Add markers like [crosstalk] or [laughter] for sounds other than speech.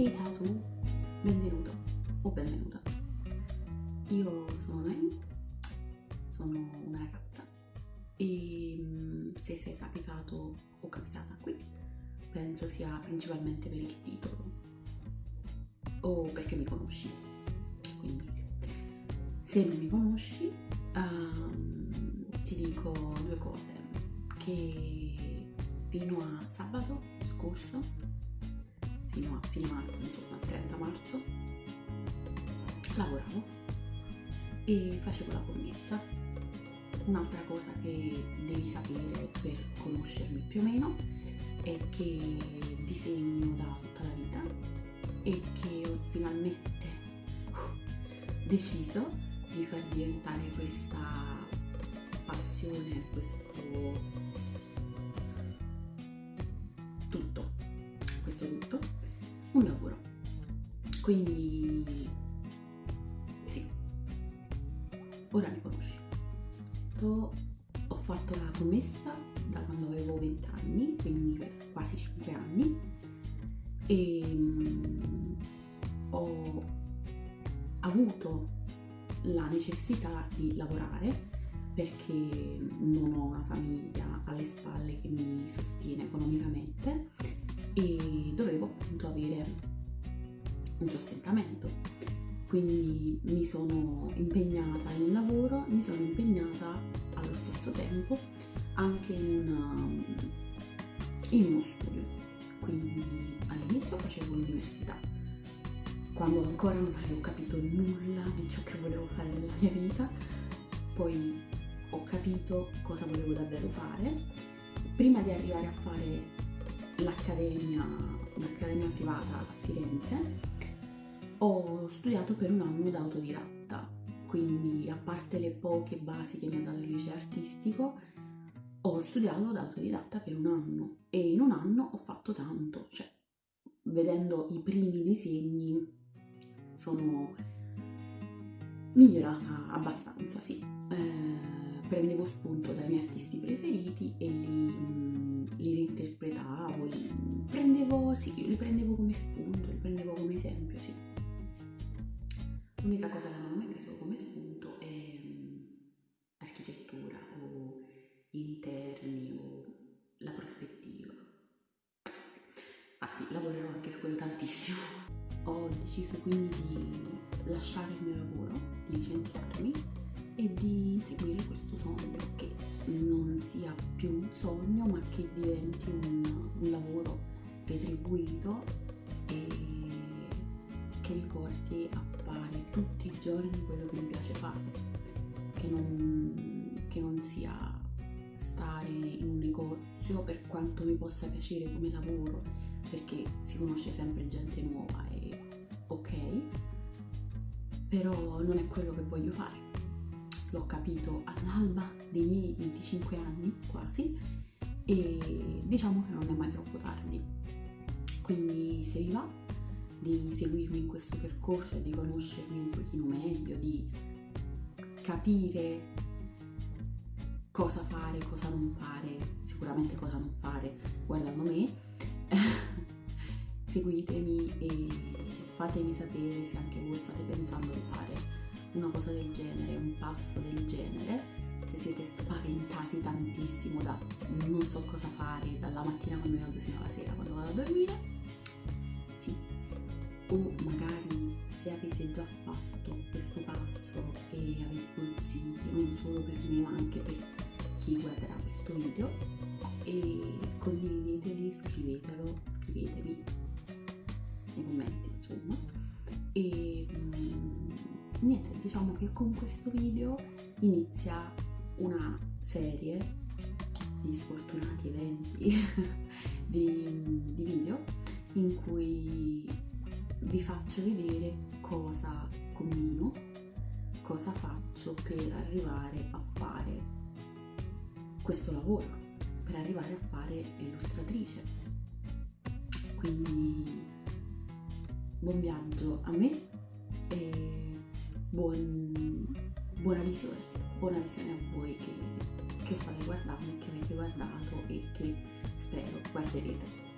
E ciao tu, benvenuto o benvenuta. Io sono Noemi, sono una ragazza e mm, se sei capitato o capitata qui, penso sia principalmente per il titolo o perché mi conosci. Quindi se non mi conosci, um, ti dico due cose. Che fino a sabato scorso, lavoravo e facevo la commessa. Un'altra cosa che devi sapere per conoscermi più o meno è che disegno da tutta la vita e che ho finalmente uh, deciso di far diventare questa passione, questo tutto, questo tutto, un lavoro. Quindi ora mi conosci. Ho fatto la commessa da quando avevo 20 anni, quindi per quasi 5 anni, e ho avuto la necessità di lavorare perché non ho una famiglia alle spalle che mi sostiene economicamente e dovevo appunto avere un sostentamento. Quindi mi sono impegnata in un lavoro, mi sono impegnata allo stesso tempo anche in, una, in uno studio. Quindi all'inizio facevo l'università, quando ancora non avevo capito nulla di ciò che volevo fare nella mia vita, poi ho capito cosa volevo davvero fare. Prima di arrivare a fare l'accademia, l'accademia privata a Firenze, ho studiato per un anno da autodidatta, quindi a parte le poche basi che mi ha dato il liceo artistico, ho studiato da autodidatta per un anno e in un anno ho fatto tanto, cioè vedendo i primi disegni sono migliorata abbastanza, sì. Eh, prendevo spunto dai miei artisti preferiti e li, li reinterpretavo, li prendevo, sì, li prendevo come spunto, li prendevo come esempio, sì. L'unica cosa che non ho mai preso come spunto è um, architettura o interni o la prospettiva. Infatti lavorerò anche su quello tantissimo. [laughs] Ho deciso quindi di lasciare il mio lavoro, licenziarmi e di seguire questo sogno che non sia più un sogno ma che diventi un, un lavoro retribuito e che mi porti a fare giorni quello che mi piace fare che non, che non sia stare in un negozio per quanto mi possa piacere come lavoro perché si conosce sempre gente nuova e ok però non è quello che voglio fare l'ho capito all'alba dei miei 25 anni quasi e diciamo che non è mai troppo tardi. Quindi se vi va di seguirmi in questo percorso e di conoscermi un pochino meglio, di capire cosa fare, cosa non fare, sicuramente cosa non fare guardando me, [laughs] seguitemi e fatemi sapere se anche voi state pensando di fare una cosa del genere, un passo del genere, se siete spaventati tantissimo da non so cosa fare dalla mattina quando mi alzo fino alla sera quando vado a dormire, o magari se avete già fatto questo passo e avete consigli non solo per me ma anche per chi guarderà questo video e condivideteli, scrivetelo, scrivetemi nei commenti insomma. E mm, niente, diciamo che con questo video inizia una serie di sfortunati eventi [laughs] di, di video in cui vi faccio vedere cosa combino, cosa faccio per arrivare a fare questo lavoro, per arrivare a fare l'illustratrice. Quindi buon viaggio a me e buon, buona visione, buona visione a voi che, che state guardando e che avete guardato e che spero guarderete.